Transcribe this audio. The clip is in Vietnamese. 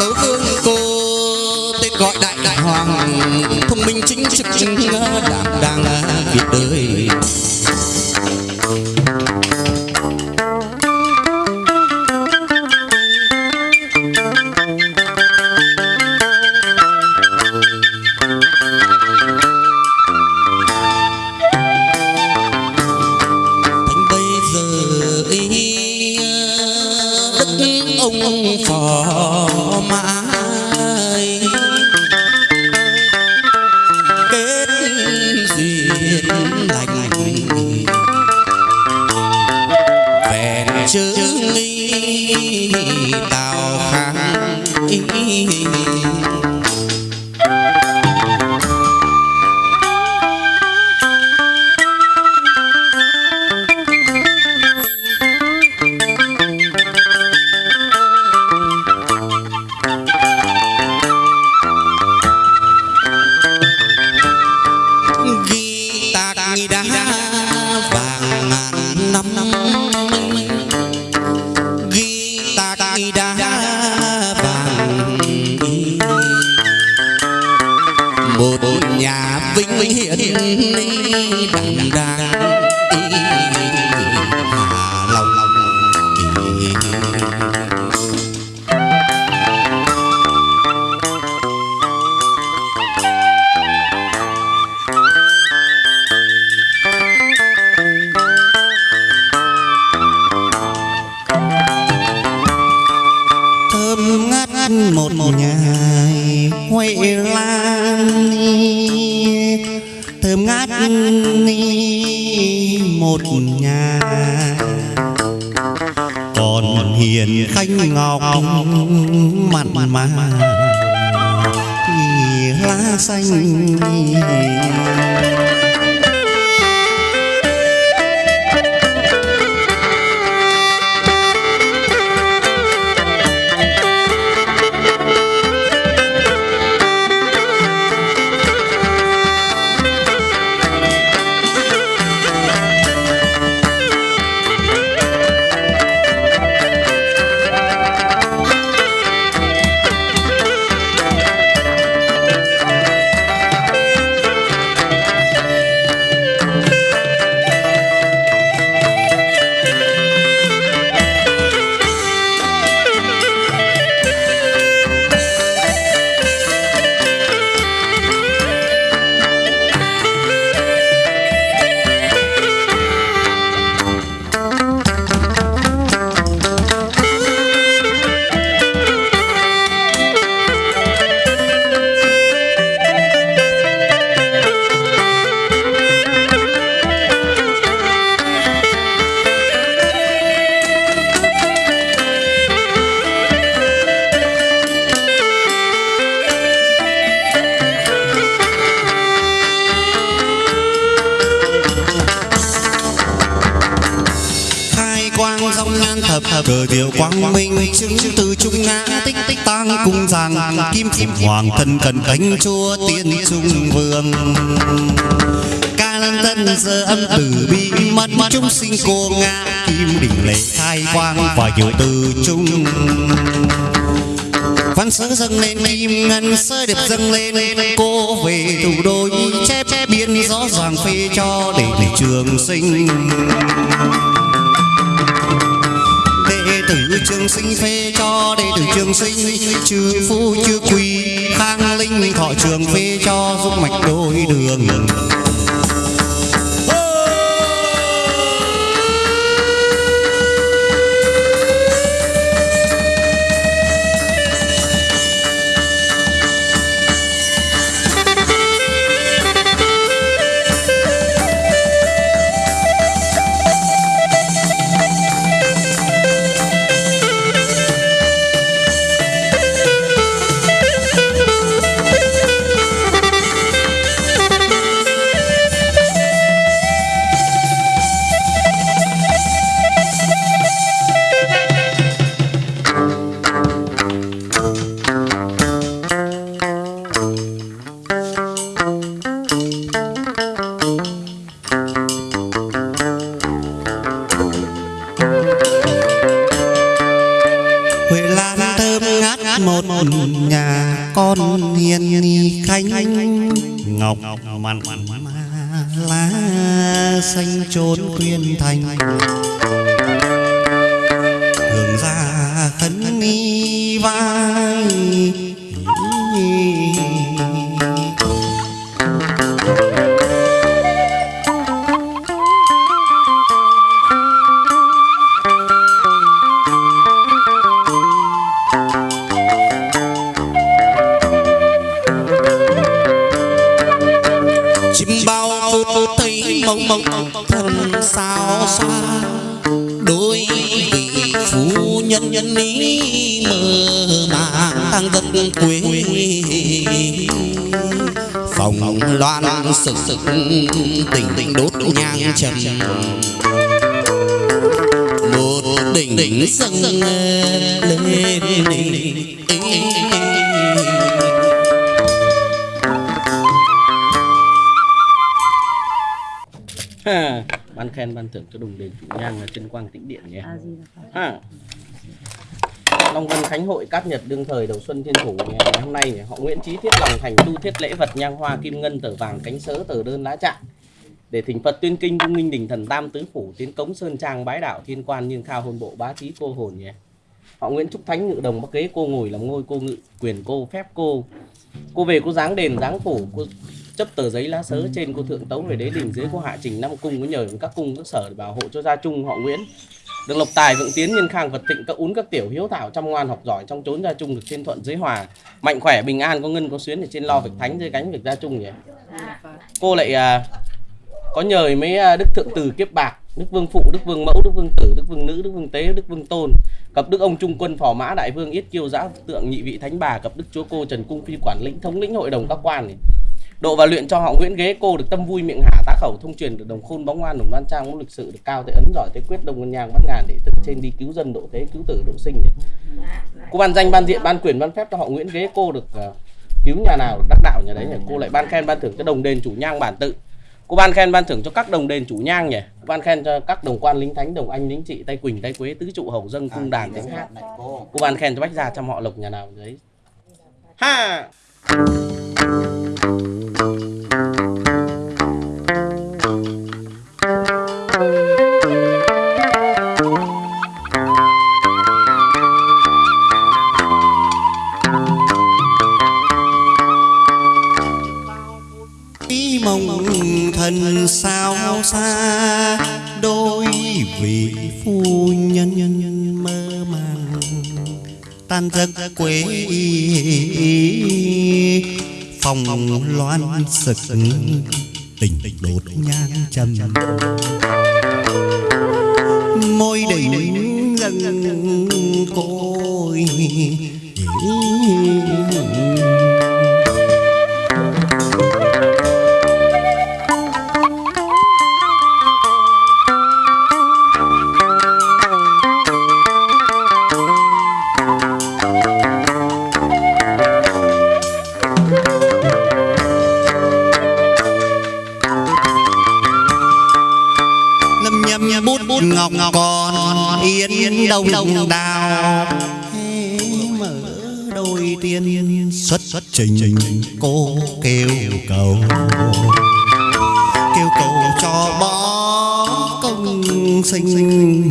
tấu vương cô tên gọi đại đại hoàng, thông minh chính trực đảm đang việc đời. Vàng ngàn năm ghi tạc đá vàng một nhà vinh hiển đằng đàng một một ngày, huệ lan, thơm ngát một nhà. Còn hiền khanh ngọc, mặn mà lá xanh. Quang dòng nhan thập cờ diệu quang minh chứng từ trung ngã tích tích tăng cung giang kim kim hoàng thân cần cánh chúa tiên trung vương. Ca lân tân giờ âm tử bi mất chúng sinh cô ngã kim đỉnh lễ khai quang và hiểu từ trung. văn sớ dâng lên kim ngân sơ điệp dâng lên cô về thủ đô chép chép biên rõ ràng phê cho để để trường sinh đệ tử trường sinh phê cho đệ tử trường sinh chư phu chưa quỳ khang linh thọ trường phê cho giúp mạch đôi đường. Ngọc mặn lá xanh trốn quyên thành. Mộng mộng thân sao xa. Đôi vị phu nhân nhân ý mơ màng dân quê. Phòng loan sực sực, tình tình đốt nhang trầm. Một đỉnh đỉnh dâng lên khen ban thưởng cho đồng đền chủ nhang là chân quang tĩnh điện nhé. Ha. Long Vân Khánh Hội Cát Nhật đương thời đầu xuân thiên thủ. Ngày hôm nay họ Nguyễn Chí thiết lòng thành tu thiết lễ vật nhang hoa kim ngân tờ vàng cánh sớ tờ đơn lá trạng để thỉnh Phật tuyên kinh cung minh đình thần tam tứ phủ tiến cống sơn trang bái đạo thiên quan niên khao hôn bộ bá trí cô hồn nhé. Họ Nguyễn Trúc Thánh ngự đồng bắc kế cô ngồi làm ngôi cô ngự quyền cô phép cô cô về cô dáng đền dáng phủ cô chấp tờ giấy lá sớ trên cô thượng tấu về đế đình dưới cô hạ trình năm cung có nhờ các cung các sở để bảo hộ cho gia trung họ Nguyễn. Được lộc tài vượng tiến nhân khang vật thịnh các ún các tiểu hiếu thảo chăm ngoan học giỏi trong chốn gia trung được trên thuận dưới hòa. Mạnh khỏe bình an có ngân có xuyến ở trên lo việc thánh dưới cánh việc gia trung nhỉ? Cô lại à, có nhờ mấy à, đức thượng từ kiếp bạc đức vương phụ đức vương mẫu đức vương tử đức vương nữ đức vương tế đức vương tôn. Cập đức ông trung quân phò mã đại vương yết kiêu giã tượng nhị vị thánh bà cập đức chúa cô trần cung phi quản lĩnh thống lĩnh hội đồng các quan này độ và luyện cho họ Nguyễn ghế cô được tâm vui miệng hạ tá khẩu thông truyền được đồng khôn bóng ngoan đồng đoan trang mẫu lịch sự được cao tới ấn giỏi tới quyết đông ngân nhang bắt ngàn để từ trên đi cứu dân độ thế cứu tử độ sinh cô ban danh ban diện ban quyền ban phép cho họ Nguyễn ghế cô được ờ, cứu nhà nào được đắc đạo nhà đấy nhỉ? Cô lại ban khen ban thưởng cho đồng đền chủ nhang bản tự. Cô ban khen ban thưởng cho các đồng đền chủ nhang nhỉ? Cô ban khen cho các đồng quan lính thánh đồng anh lính trị tay quỳnh tay quế tứ trụ hầu dâng cung đàn thánh hát. cô ban khen cho bách gia trăm họ lộc nhà nào đấy. Ha ý mong sao xa đôi vị phu nhân mơ màng tan giấc quê phòng loan sực tình đột nhang trầm. Môi đỉnh dần côi ngọc còn yên đông đào. Mở đôi tiên xuất xuất trình cô kêu cầu. Kêu cầu cho bó công sinh